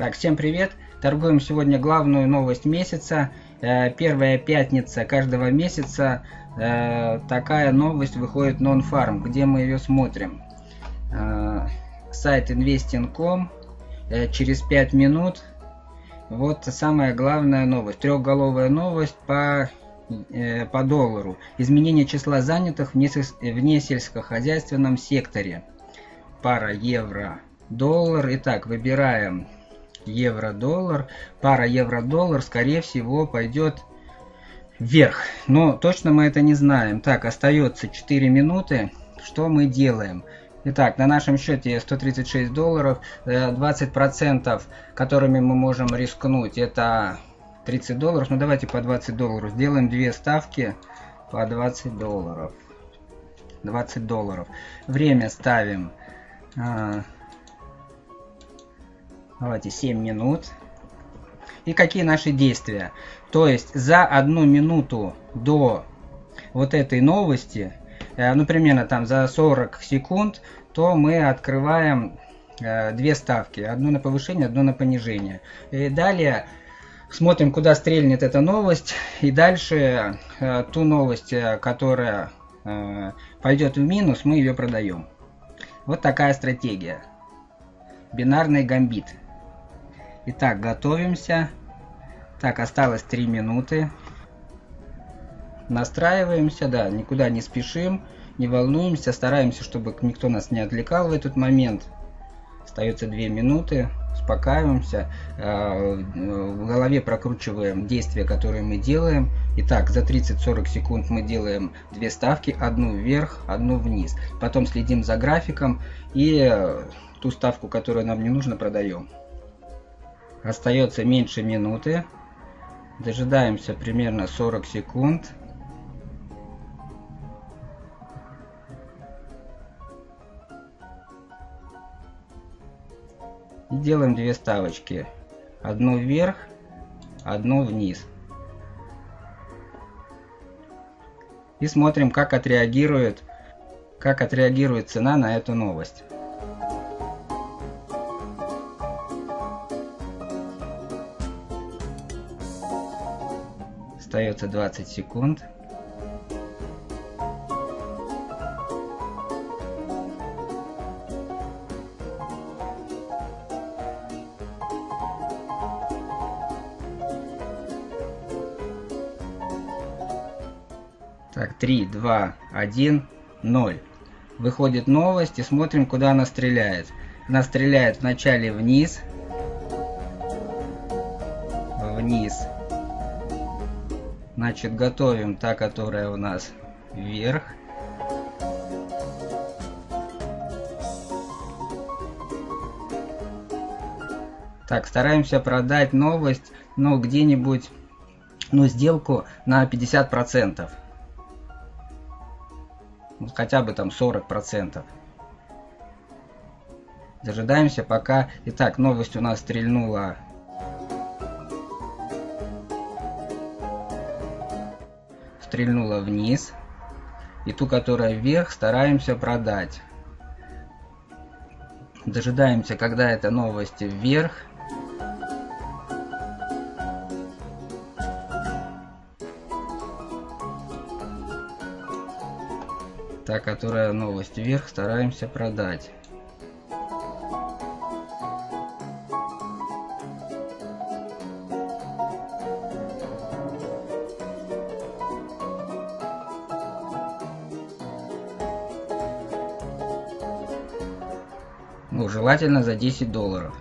Так, всем привет! Торгуем сегодня главную новость месяца. Э, первая пятница каждого месяца э, такая новость выходит Non-Farm, где мы ее смотрим. Э, сайт investing.com через 5 минут. Вот самая главная новость. Трехголовая новость по, по доллару. Изменение числа занятых в несельскохозяйственном секторе. Пара евро доллар. Итак, выбираем евро-доллар. Пара евро-доллар, скорее всего, пойдет вверх. Но точно мы это не знаем. Так, остается 4 минуты. Что мы делаем? Итак, на нашем счете 136 долларов. 20%, э, которыми мы можем рискнуть, это 30 долларов. Ну давайте по 20 долларов. Сделаем две ставки по 20 долларов. 20 долларов. Время ставим а, Давайте 7 минут. И какие наши действия? То есть за одну минуту до вот этой новости, э, ну примерно там за 40 секунд, то мы открываем э, две ставки. Одну на повышение, одну на понижение. И далее смотрим, куда стрельнет эта новость. И дальше э, ту новость, которая пойдет в минус, мы ее продаем. Вот такая стратегия. Бинарный гамбит. Итак, готовимся. Так, осталось 3 минуты. Настраиваемся, да, никуда не спешим, не волнуемся, стараемся, чтобы никто нас не отвлекал в этот момент. Остается 2 минуты, успокаиваемся, а, в голове прокручиваем действия, которые мы делаем. Итак, за 30-40 секунд мы делаем две ставки, одну вверх, одну вниз. Потом следим за графиком и ту ставку, которую нам не нужно, продаем. Остается меньше минуты. Дожидаемся примерно 40 секунд. И делаем две ставочки. Одну вверх, одну вниз. И смотрим, как отреагирует, как отреагирует цена на эту новость. Остается 20 секунд. Так, 3, 2, 1, 0. Выходит новость и смотрим, куда она стреляет. Она стреляет вначале вниз. Вниз. Значит, готовим та, которая у нас вверх. Так, стараемся продать новость, ну, где-нибудь, ну, сделку на 50%. Ну, хотя бы там 40%. Дожидаемся пока... Итак, новость у нас стрельнула стрельнула вниз. И ту, которая вверх, стараемся продать. Дожидаемся, когда эта новость вверх. Та, которая новость вверх, стараемся продать. Желательно за 10 долларов.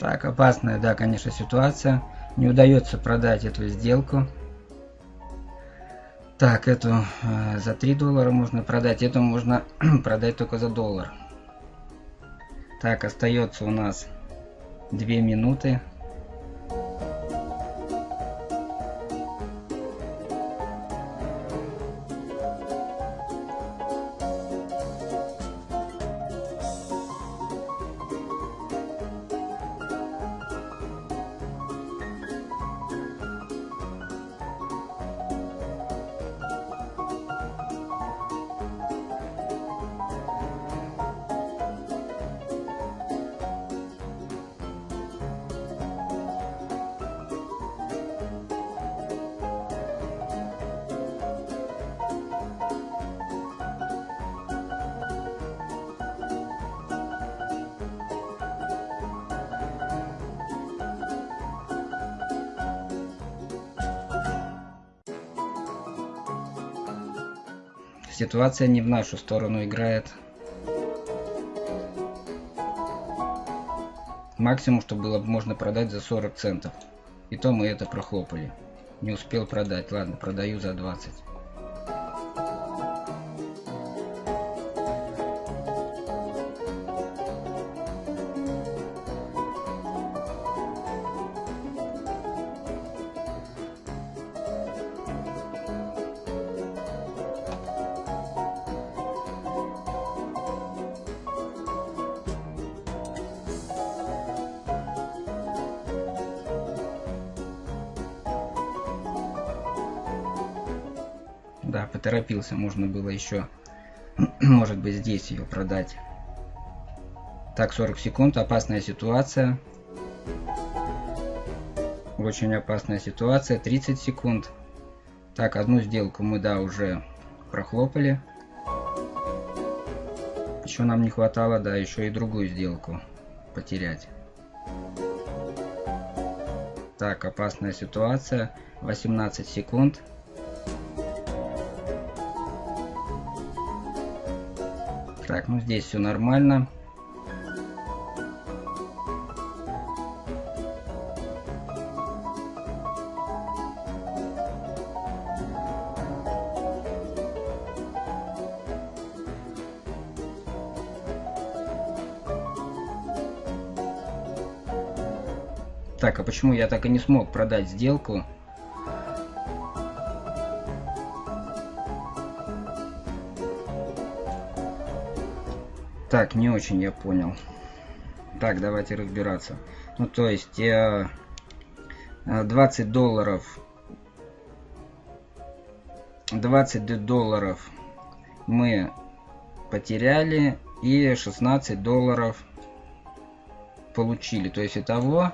Так, опасная, да, конечно, ситуация. Не удается продать эту сделку. Так, эту э, за 3 доллара можно продать, эту можно продать только за доллар. Так, остается у нас 2 минуты. Ситуация не в нашу сторону играет. Максимум, что было можно продать за 40 центов. И то мы это прохлопали. Не успел продать. Ладно, продаю за 20. Да, поторопился, можно было еще, может быть, здесь ее продать. Так, 40 секунд, опасная ситуация. Очень опасная ситуация, 30 секунд. Так, одну сделку мы, да, уже прохлопали. Еще нам не хватало, да, еще и другую сделку потерять. Так, опасная ситуация, 18 секунд. Так, ну здесь все нормально. Так, а почему я так и не смог продать сделку? Так, не очень я понял. Так, давайте разбираться. Ну, то есть, э, 20 долларов... 20 долларов мы потеряли и 16 долларов получили. То есть, итого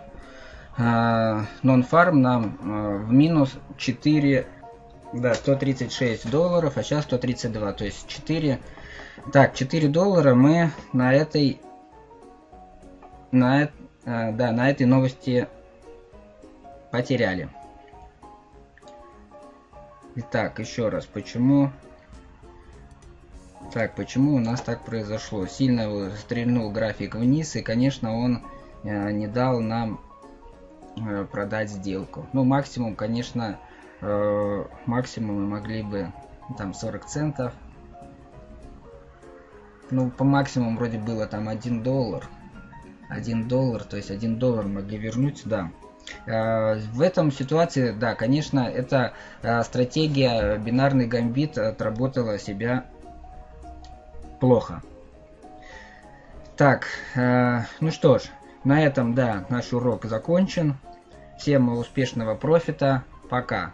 нон-фарм нам э, в минус 4... Да, 136 долларов, а сейчас 132. То есть 4 так, 4 доллара мы на этой... На, э, да, на этой новости потеряли. Итак, еще раз, почему... Так, почему у нас так произошло? Сильно стрельнул график вниз, и, конечно, он э, не дал нам э, продать сделку. Ну, максимум, конечно, э, максимум мы могли бы там 40 центов ну, по максимуму вроде было там 1 доллар. 1 доллар, то есть 1 доллар могли вернуть, да. А, в этом ситуации, да, конечно, эта а, стратегия бинарный гамбит отработала себя плохо. Так, а, ну что ж, на этом, да, наш урок закончен. Всем успешного профита. Пока.